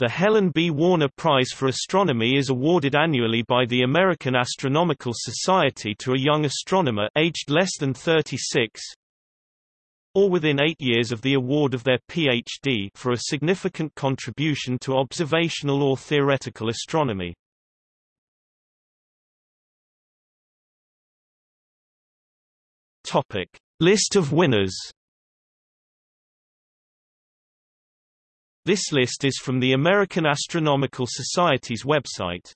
The Helen B. Warner Prize for Astronomy is awarded annually by the American Astronomical Society to a young astronomer aged less than 36 or within eight years of the award of their Ph.D. for a significant contribution to observational or theoretical astronomy. List of winners This list is from the American Astronomical Society's website.